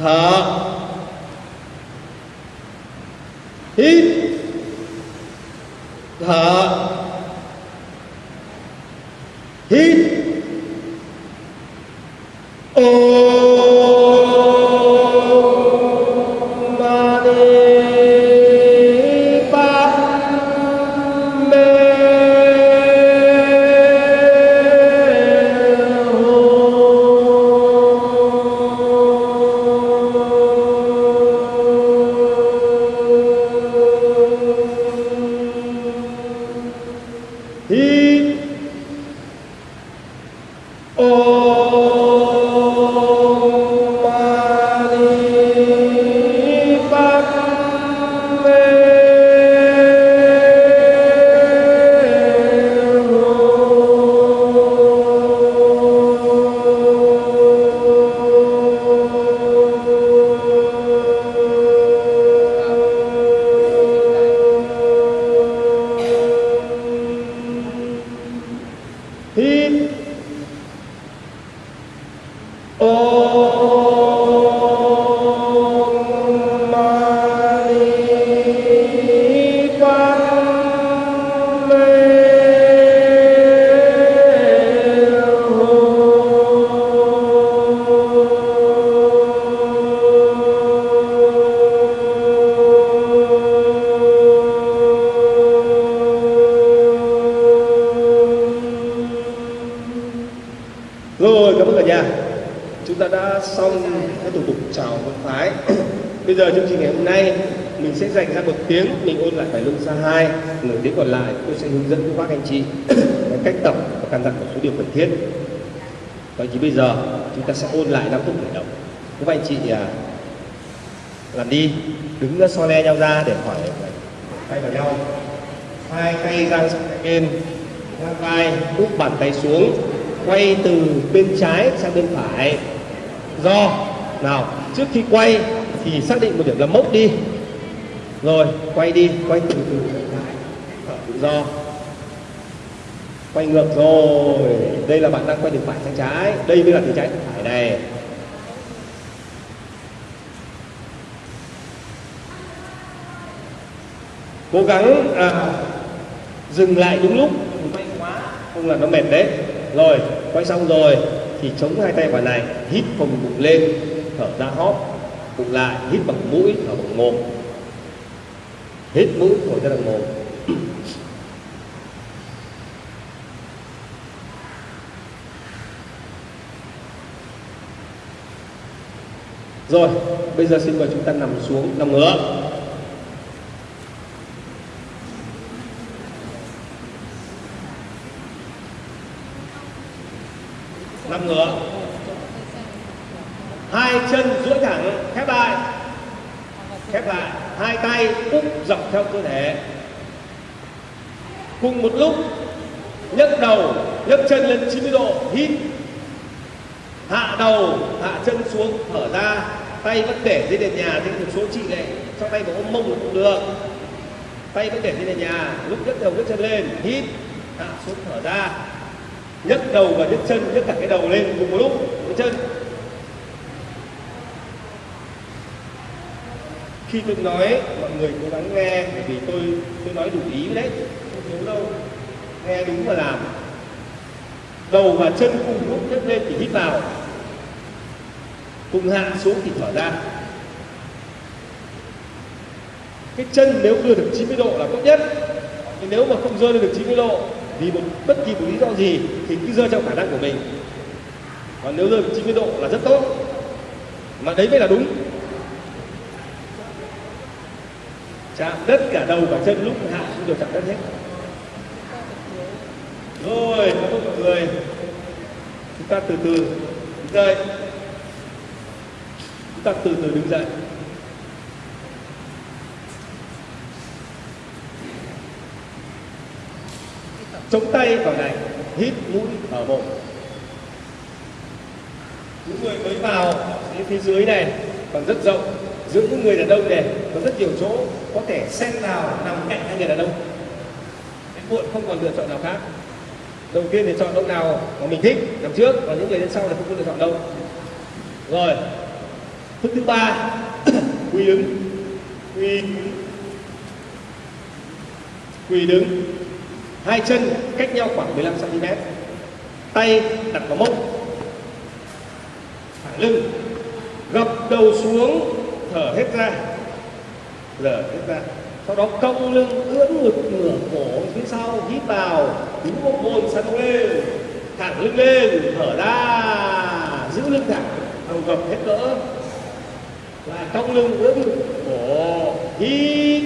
thở hít thở hít Om Hum. Hít Oh. Ta đã xong các thủ tục chào vận phái. Bây giờ chương trình ngày hôm nay mình sẽ dành ra một tiếng mình ôn lại bài lưng xa hai nửa tiếng còn lại tôi sẽ hướng dẫn các bác anh chị cách tập và căn dặn một số điều cần thiết. Vậy thì bây giờ chúng ta sẽ ôn lại năm phút khởi động. Các bác anh chị à, làm đi đứng so le nhau ra để hỏi tay vào nhau. Hai tay dang sang hai bên ngang vai úp bàn tay xuống quay từ bên trái sang bên phải do. Nào trước khi quay thì xác định một điểm là mốc đi. Rồi quay đi quay từ từ thở tự do. Quay ngược rồi. Đây là bạn đang quay từ phải sang trái. Đây mới là từ trái sang phải này. Cố gắng à, dừng lại đúng lúc. Quay quá không là nó mệt đấy. Rồi quay xong rồi thì chống hai tay vào này, hít phồng bụng lên, thở ra hóp, bụng lại, hít bằng mũi, thở bằng mồm. Hít mũi thổi ra bằng mồm. Rồi, bây giờ xin mời chúng ta nằm xuống, nằm ngửa. Nằm ngửa hai chân duỗi thẳng khép lại. Khép lại. Hai tay úp dọc theo cơ thể. Cùng một lúc, nhấc đầu, nhấc chân lên 90 độ, hít. Hạ đầu, hạ chân xuống, thở ra. Tay vẫn để dưới nền nhà thì một số chị này cho tay vào ôm mông cũng được. Tay vẫn để dưới nền nhà. Lúc nhấc đầu, nhấc chân lên, hít. Hạ xuống, thở ra nhấc đầu và nhấc chân, nhấc cả cái đầu lên cùng một lúc với chân. Khi tôi nói, mọi người cố gắng nghe, bởi vì tôi tôi nói đủ ý đấy, không thiếu đâu. Nghe đúng và làm. Đầu và chân cùng lúc nhấc lên thì hít vào. Cùng hạ xuống thì thở ra. Cái chân nếu đưa được 90 độ là tốt nhất. Nếu mà không rơi lên được 90 độ vì một bất kỳ một lý do gì thì cứ rơi trong khả năng của mình. Còn nếu rơi 90 độ là rất tốt. Mà đấy mới là đúng. Chạm đất cả đầu và chân lúc hạ xuống đều chạm đất hết. Rồi, cảm ơn mọi người. Chúng ta từ từ đứng dậy. Chúng ta từ từ đứng dậy. Chống tay vào này, hít mũi thở bụng. Những người mới vào đến phía dưới này còn rất rộng, giữa những người đàn ông này có rất nhiều chỗ có thể xen vào nằm cạnh hai người đàn ông. Đến muộn không còn lựa chọn nào khác. Đầu tiên thì chọn ông nào mà mình thích nằm trước, còn những người đến sau là không có lựa chọn đâu. Rồi thức thứ ba quỳ đứng. Quỳ quỳ đứng hai chân cách nhau khoảng 15 cm tay đặt vào mông. Thẳng lưng. Gập đầu xuống, thở hết ra. Thở hết ra. Sau đó cong lưng ưỡn ngực, ngửa cổ, phía sau, hít vào. Đứng một môn sang lên. Thẳng lưng lên, thở ra. Giữ lưng thẳng. Đầu gập hết cỡ. Lại cong lưng ưỡn ngực, cổ. Hít.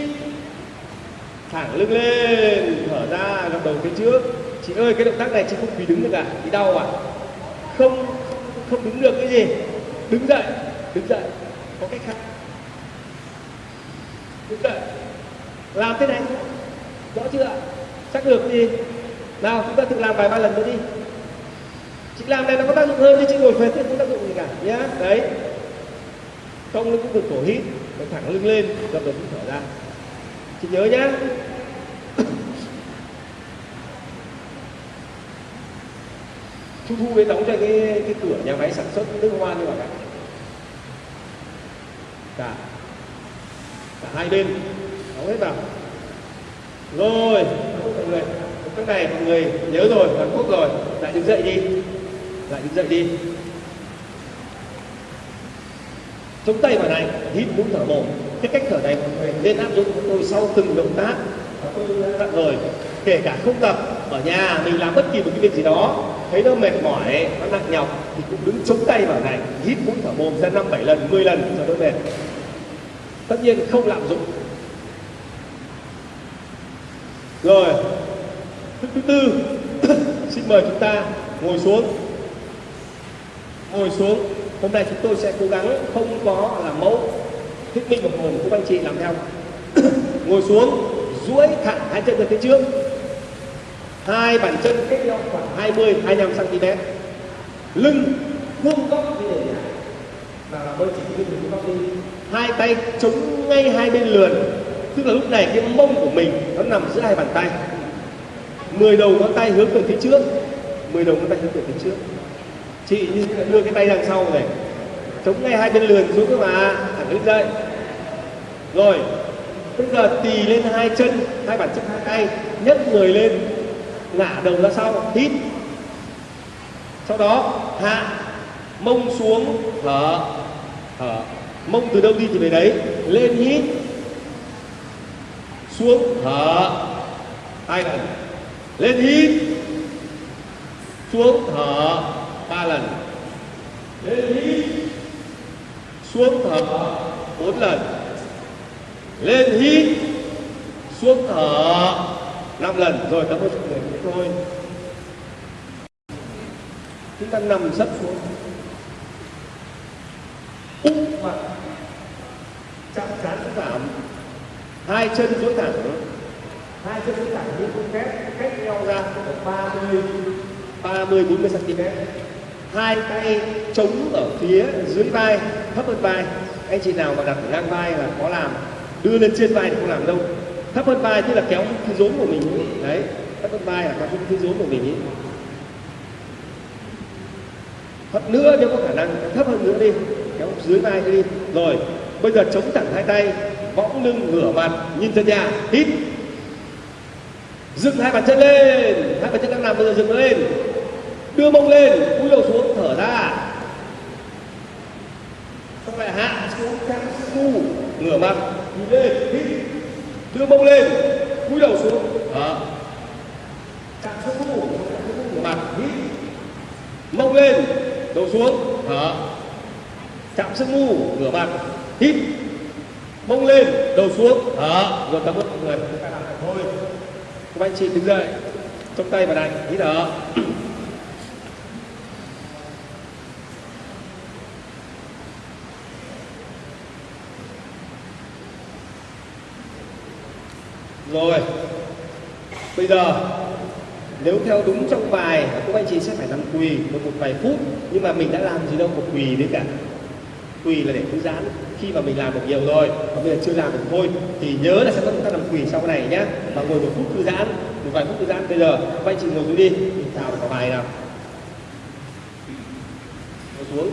Thẳng lưng lên đầu phía trước. Chị ơi, cái động tác này chị không vì đứng được à? Bị đau à? Không không đứng được cái gì. Đứng dậy đứng dậy. Có cách khác. Đứng dậy. Làm thế này. Rõ chưa chắc được gì nào, chúng ta tự làm vài ba lần nữa đi. Chị làm này nó có tác dụng hơn chứ chị ngồi phết thì không tác dụng gì cả, nhá. Đấy. Cong lưng cũng được cổ hít. Thẳng lưng lên gập đầu thở ra. Chị nhớ nhá. Thu Thu cái đóng cho cái cái cửa nhà máy sản xuất nước hoa như vậy cả cả dạ. cả hai bên. Đóng hết vào. Rồi. Mọi người cái này mọi người nhớ rồi, toàn quốc rồi. Lại đứng dậy đi. Lại đứng dậy đi. Chống tay vào này, hít mũi thở mồm. Cái cách thở này mọi người nên áp dụng tôi sau từng động tác. Tôi dặn rồi kể cả không tập, ở nhà mình làm bất kỳ một cái việc gì đó thấy nó mệt mỏi nó nặng nhọc, thì cũng đứng chống tay vào này, hít mũi thở mồm ra năm bảy lần 10 lần cho đỡ mệt. Tất nhiên không lạm dụng. Rồi thức thứ tư, xin mời chúng ta ngồi xuống. Ngồi xuống. Hôm nay chúng tôi sẽ cố gắng không có làm mẫu thích minh một hồn của anh chị làm theo. Ngồi xuống, duỗi thẳng hai chân ra phía trước hai bàn chân cách nhau khoảng 20 25 cm lưng vuông góc như thế này. Và làm chỉ lưng vuông góc đi. Hai tay chống ngay hai bên lườn. Tức là lúc này cái mông của mình nó nằm giữa hai bàn tay. 10 đầu ngón tay hướng về phía trước. 10 đầu ngón tay hướng về phía trước. Chị như đưa cái tay đằng sau này. Chống ngay hai bên lườn xuống các mà. Thẳng đứng dậy. Rồi, bây giờ tì lên hai chân, hai bàn chân hai tay, nhấc người lên ngả đầu ra sau, hít. Sau đó, hạ, mông xuống, thở thở. Mông từ đâu đi thì về đấy. Lên, hít. Xuống, thở. Hai lần. Lên, hít. Xuống, thở. Ba lần. Lên, hít. Xuống, thở. Bốn lần. Lên, hít. Xuống, thở năm lần rồi cảm ơn sự người thế thôi chúng ta nằm sấp xuống. Úp mặt chạm chán giảm hai chân duỗi thẳng hai chân duỗi thẳng như con kép cách nhau ra ba mươi ba mươi bốn mươi cm hai tay chống ở phía dưới vai, thấp hơn vai. Anh chị nào mà đặt ngang vai là có làm, đưa lên trên vai thì không làm đâu thấp hơn vai tức là kéo cái rốn của mình ấy. đấy thấp hơn vai là kéo cái rốn của mình ấy. thấp nữa nếu có khả năng, thấp hơn nữa đi kéo dưới vai đi. Rồi, bây giờ chống thẳng hai tay, võng lưng ngửa mặt, nhìn chân nhà, hít. Dựng hai bàn chân lên, hai bàn chân đang nằm, bây giờ dựng lên. Đưa mông lên, cúi đầu xuống, thở ra. Xong lại hạ xuống, căng su ngửa mặt, nhìn lên, hít đưa mông lên cúi đầu xuống. Đó. Mặt hít mông lên đầu xuống. Thở chạm sức mu ngửa mặt. Hít mông lên đầu xuống. Thở rồi cảm ơn mọi người. Thôi các anh chị đứng dậy trong tay vào này hít thở rồi. Bây giờ nếu theo đúng trong bài các anh chị sẽ phải nằm quỳ một, một vài phút nhưng mà mình đã làm gì đâu một quỳ đấy cả. Quỳ là để thư giãn. Khi mà mình làm được nhiều rồi và bây giờ chưa làm được thôi thì nhớ là sẽ có chúng ta nằm quỳ sau cái này nhá. Và ngồi một phút thư giãn một vài phút thư giãn bây giờ các anh chị ngồi xuống đi. Mình chào vào bài nào. Ngồi xuống